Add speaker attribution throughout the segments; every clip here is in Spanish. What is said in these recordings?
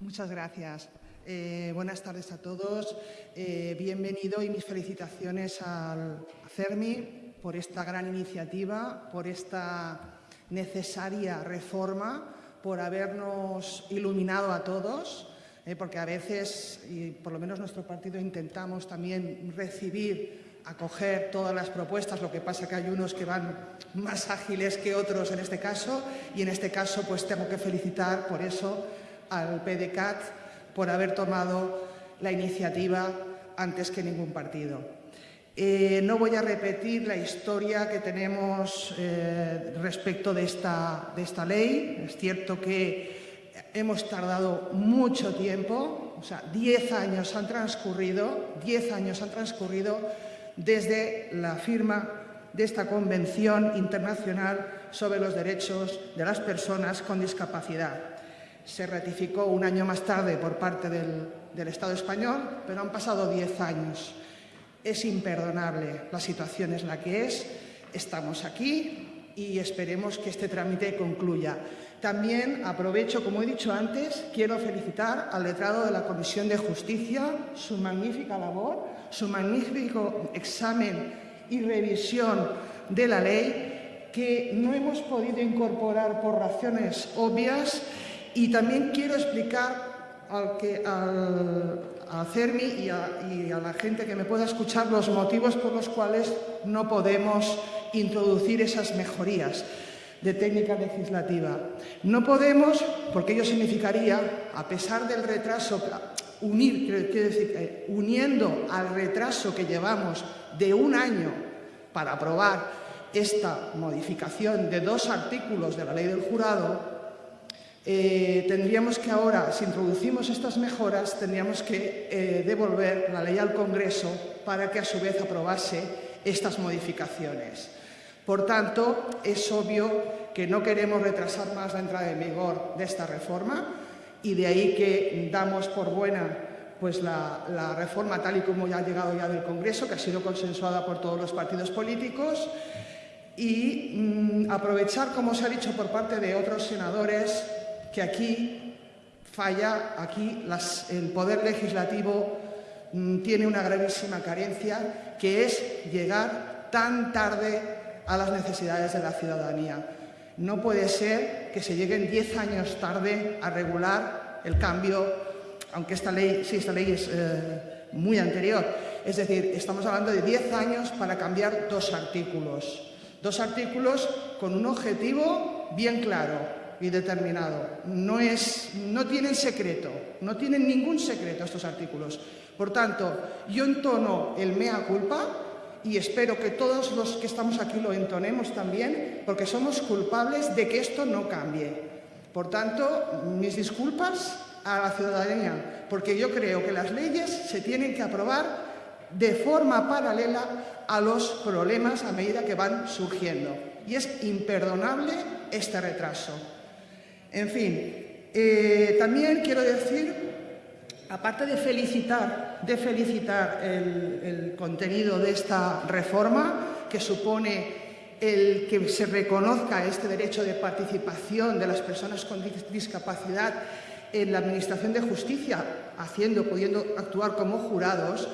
Speaker 1: Muchas gracias. Eh, buenas tardes a todos. Eh, bienvenido y mis felicitaciones al CERMI por esta gran iniciativa, por esta necesaria reforma, por habernos iluminado a todos, eh, porque a veces, y por lo menos nuestro partido, intentamos también recibir, acoger todas las propuestas, lo que pasa que hay unos que van más ágiles que otros en este caso, y en este caso pues tengo que felicitar por eso al PDCAT por haber tomado la iniciativa antes que ningún partido. Eh, no voy a repetir la historia que tenemos eh, respecto de esta, de esta ley. Es cierto que hemos tardado mucho tiempo, o sea, 10 años han transcurrido, 10 años han transcurrido desde la firma de esta Convención Internacional sobre los Derechos de las Personas con Discapacidad se ratificó un año más tarde por parte del, Estado español, pero han pasado diez años. Es imperdonable, la situación es la que es, estamos aquí y esperemos que este trámite concluya. También aprovecho, como he dicho antes, quiero felicitar al letrado de la Comisión de Justicia, su magnífica labor, su magnífico examen y revisión de la ley, que no hemos podido incorporar por razones obvias y también quiero explicar al, que, a CERMI y a, la gente que me pueda escuchar los motivos por los cuales no podemos introducir esas mejorías de técnica legislativa. No podemos, porque ello significaría, a pesar del retraso, unir, quiero decir, eh, uniendo al retraso que llevamos de un año para aprobar esta modificación de dos artículos de la ley del jurado, eh, tendríamos que ahora, si introducimos estas mejoras, tendríamos que eh, devolver la ley al Congreso para que a su vez aprobase estas modificaciones. Por tanto, es obvio que no queremos retrasar más la entrada en vigor de esta reforma y de ahí que damos por buena pues, la, reforma tal y como ya ha llegado ya del Congreso, que ha sido consensuada por todos los partidos políticos, y mm, aprovechar, como se ha dicho por parte de otros senadores, que aquí falla, aquí el Poder Legislativo mm, tiene una gravísima carencia, que es llegar tan tarde a las necesidades de la ciudadanía. No puede ser que se lleguen diez años tarde a regular el cambio, aunque esta ley, sí, esta ley es eh, muy anterior. Es decir, estamos hablando de diez años para cambiar dos artículos. Dos artículos con un objetivo bien claro, y determinado. No, es, no tienen secreto, no tienen ningún secreto estos artículos. Por tanto, yo entono el mea culpa y espero que todos los que estamos aquí lo entonemos también, porque somos culpables de que esto no cambie. Por tanto, mis disculpas a la ciudadanía, porque yo creo que las leyes se tienen que aprobar de forma paralela a los problemas a medida que van surgiendo. Y es imperdonable este retraso. En fin, eh, también quiero decir, aparte de felicitar, de felicitar el, contenido de esta reforma, que supone el que se reconozca este derecho de participación de las personas con discapacidad en la Administración de Justicia, haciendo, pudiendo actuar como jurados,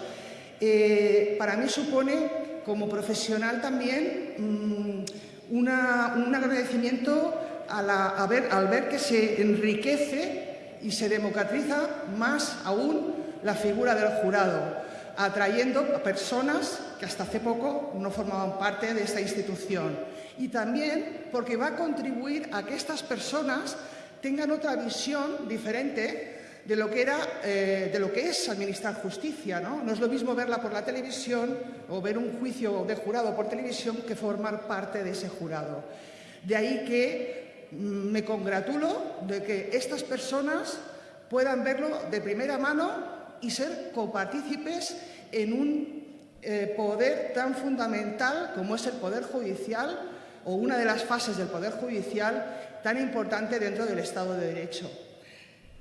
Speaker 1: eh, para mí supone, como profesional también, mm, un agradecimiento al ver que se enriquece y se democratiza más aún la figura del jurado, atrayendo a personas que hasta hace poco no formaban parte de esta institución. Y también porque va a contribuir a que estas personas tengan otra visión diferente de lo que, era, eh, de lo que es administrar justicia. ¿no? no es lo mismo verla por la televisión o ver un juicio de jurado por televisión que formar parte de ese jurado. De ahí que me congratulo de que estas personas puedan verlo de primera mano y ser copartícipes en un eh, poder tan fundamental como es el Poder Judicial o una de las fases del Poder Judicial tan importante dentro del Estado de Derecho.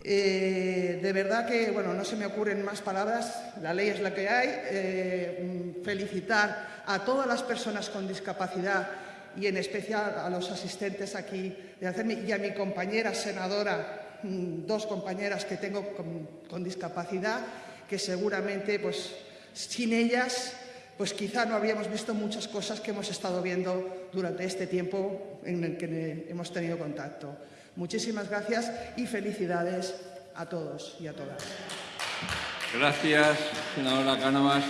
Speaker 1: Eh, de verdad que, bueno, no se me ocurren más palabras, la ley es la que hay. Eh, felicitar a todas las personas con discapacidad y en especial a los asistentes aquí de hacerme y a mi compañera senadora mm, dos compañeras que tengo con, discapacidad, que seguramente, pues, sin ellas, pues quizá no habríamos visto muchas cosas que hemos estado viendo durante este tiempo en el que hemos tenido contacto. Muchísimas gracias y felicidades a todos y a todas.
Speaker 2: Gracias, senadora Cánovas.